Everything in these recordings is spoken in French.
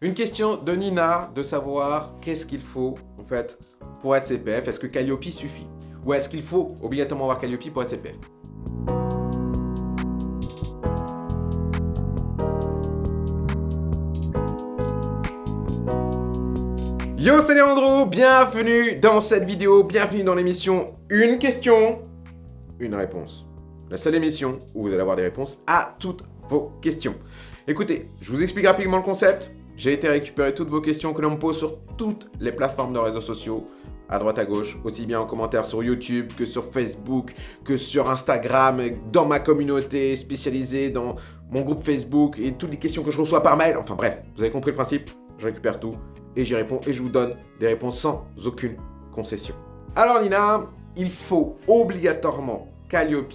Une question de Nina de savoir qu'est-ce qu'il faut en fait pour être CPF. Est-ce que Calliope suffit? Ou est-ce qu'il faut obligatoirement avoir Calliope pour être CPF Yo, c'est Léandro, bienvenue dans cette vidéo, bienvenue dans l'émission Une question, une réponse. La seule émission où vous allez avoir des réponses à toutes vos questions. Écoutez, je vous explique rapidement le concept. J'ai été récupérer toutes vos questions que l'on me pose sur toutes les plateformes de réseaux sociaux, à droite à gauche, aussi bien en commentaire sur YouTube que sur Facebook, que sur Instagram, dans ma communauté spécialisée, dans mon groupe Facebook et toutes les questions que je reçois par mail. Enfin bref, vous avez compris le principe, je récupère tout et j'y réponds et je vous donne des réponses sans aucune concession. Alors Nina, il faut obligatoirement Calliope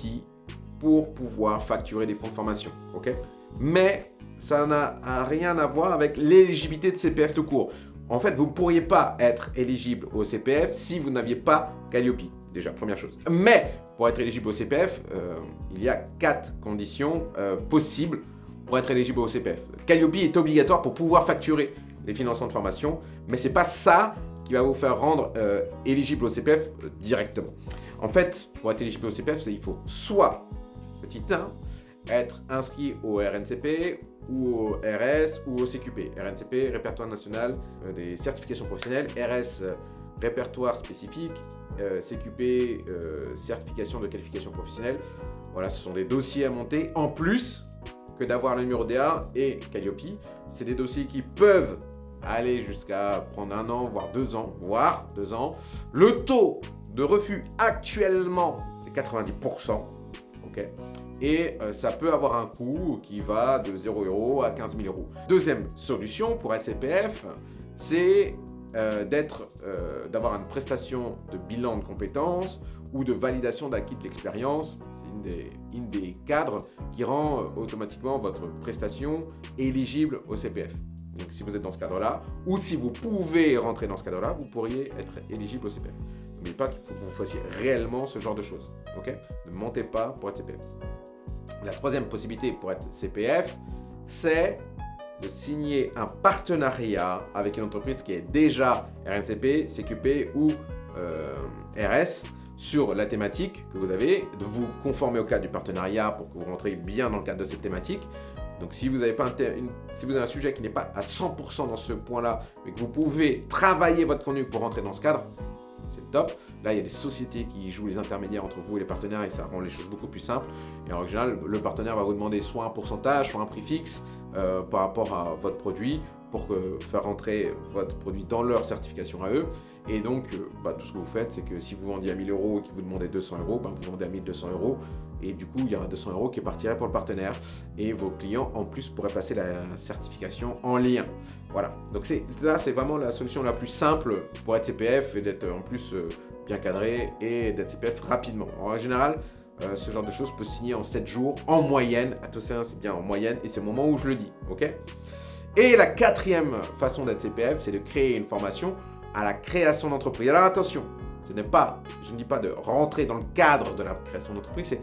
pour pouvoir facturer des fonds de formation, ok? Mais ça n'a rien à voir avec l'éligibilité de CPF tout court. En fait, vous ne pourriez pas être éligible au CPF si vous n'aviez pas Calliope, déjà, première chose. Mais, pour être éligible au CPF, euh, il y a quatre conditions euh, possibles pour être éligible au CPF. Calliope est obligatoire pour pouvoir facturer les financements de formation, mais ce n'est pas ça qui va vous faire rendre euh, éligible au CPF directement. En fait, pour être éligible au CPF, il faut soit, petit 1, être inscrit au RNCP ou au RS ou au CQP. RNCP, Répertoire National euh, des Certifications Professionnelles, RS, euh, Répertoire Spécifique, euh, CQP, Certification de Qualification Professionnelle. Voilà, ce sont des dossiers à monter en plus que d'avoir le numéro DA et Calliope. C'est des dossiers qui peuvent aller jusqu'à prendre un an, voire deux ans, voire deux ans. Le taux de refus actuellement, c'est 90%. Et euh, ça peut avoir un coût qui va de 0 euros à 15 000 euros. Deuxième solution pour être CPF, c'est euh, euh, d'avoir une prestation de bilan de compétences ou de validation d'acquis de l'expérience. C'est une des, cadres qui rend automatiquement votre prestation éligible au CPF. Donc si vous êtes dans ce cadre-là, ou si vous pouvez rentrer dans ce cadre-là, vous pourriez être éligible au CPF. N'oubliez pas qu'il faut que vous fassiez réellement ce genre de choses. ne montez pas pour être CPF. La troisième possibilité pour être CPF, c'est de signer un partenariat avec une entreprise qui est déjà RNCP, CQP ou euh, RS sur la thématique que vous avez, de vous conformer au cadre du partenariat pour que vous rentrez bien dans le cadre de cette thématique. Donc si vous avez, pas si vous avez un sujet qui n'est pas à 100% dans ce point-là, mais que vous pouvez travailler votre contenu pour rentrer dans ce cadre, c'est top. Là, il y a des sociétés qui jouent les intermédiaires entre vous et les partenaires et ça rend les choses beaucoup plus simples. Et en général, le partenaire va vous demander soit un pourcentage, soit un prix fixe euh, par rapport à votre produit pour faire rentrer votre produit dans leur certification à eux. Et donc, euh, bah, tout ce que vous faites, c'est que si vous vendiez à 1000 euros et qu'ils vous demandaient 200 euros, bah, vous vendez à 1200 euros. Et du coup, il y aura 200 euros qui partiraient pour le partenaire. Et vos clients, en plus, pourraient passer la certification en lien. Voilà. Donc là, c'est vraiment la solution la plus simple pour être CPF et d'être en plus euh, bien cadré et d'être CPF rapidement. En général, euh, ce genre de choses peut se signer en 7 jours, en moyenne. Attention, c'est bien en moyenne et c'est le moment où je le dis. ok? Et la quatrième façon d'être CPF, c'est de créer une formation à la création d'entreprise. Alors attention, ce n'est pas, je ne dis pas de rentrer dans le cadre de la création d'entreprise, c'est que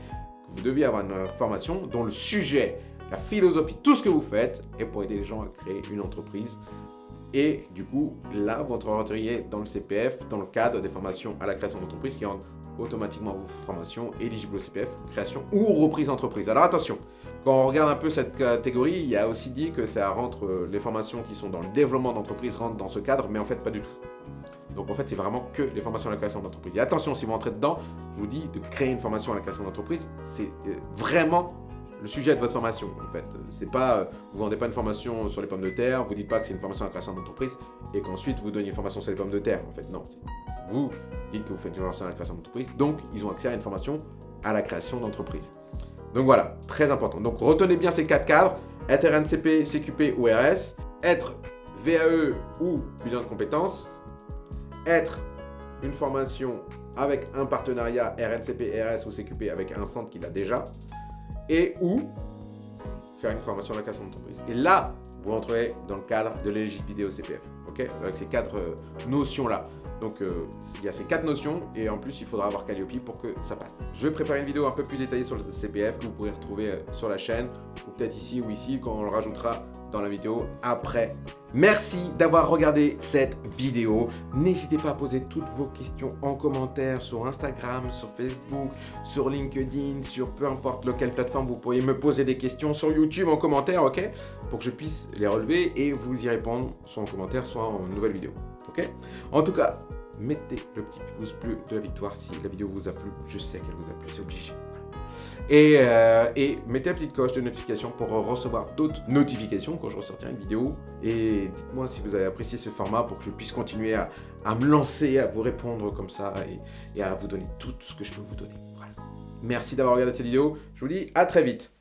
vous devez avoir une formation dont le sujet, la philosophie, tout ce que vous faites est pour aider les gens à créer une entreprise. Et du coup, là, vous rentreriez dans le CPF, dans le cadre des formations à la création d'entreprise qui rendent automatiquement vos formations éligibles au CPF, création ou reprise d'entreprise. Alors attention, quand on regarde un peu cette catégorie, il y a aussi dit que ça rentre, euh, les formations qui sont dans le développement d'entreprise rentrent dans ce cadre, mais en fait pas du tout. Donc en fait, c'est vraiment que les formations à la création d'entreprise. Et attention, si vous entrez dedans, je vous dis de créer une formation à la création d'entreprise, c'est euh, vraiment le sujet de votre formation en fait. C'est pas, euh, vous vendez pas une formation sur les pommes de terre, vous dites pas que c'est une formation à la création d'entreprise et qu'ensuite vous donnez une formation sur les pommes de terre. En fait, non. Vous dites que vous faites une formation à la création d'entreprise, donc ils ont accès à une formation à la création d'entreprise. Donc voilà, très important. Donc retenez bien ces quatre cadres, être RNCP, CQP ou RS, être VAE ou bilan de compétences, être une formation avec un partenariat RNCP, RS ou CQP avec un centre qui l'a déjà, et ou faire une formation à la création d'entreprise. Et là, vous rentrez dans le cadre de l'éligibilité vidéo CPF. Ok Avec ces quatre euh, notions-là. Donc, euh, il y a ces quatre notions et en plus, il faudra avoir Calliope pour que ça passe. Je vais préparer une vidéo un peu plus détaillée sur le CPF que vous pourrez retrouver euh, sur la chaîne ou peut-être ici ou ici quand on le rajoutera dans la vidéo après. Merci d'avoir regardé cette vidéo. N'hésitez pas à poser toutes vos questions en commentaire sur Instagram, sur Facebook, sur LinkedIn, sur peu importe lequel plateforme vous pourriez me poser des questions sur YouTube en commentaire, ok? Pour que je puisse les relever et vous y répondre soit en commentaire, soit en nouvelle vidéo, ok? En tout cas, mettez le petit pouce bleu de la victoire si la vidéo vous a plu. Je sais qu'elle vous a plu, c'est obligé. Euh, et, mettez la petite coche de notification pour recevoir d'autres notifications quand je ressortirai une vidéo. Et dites-moi si vous avez apprécié ce format pour que je puisse continuer à, me lancer, à vous répondre comme ça et, à vous donner tout ce que je peux vous donner. Merci d'avoir regardé cette vidéo. Je vous dis à très vite.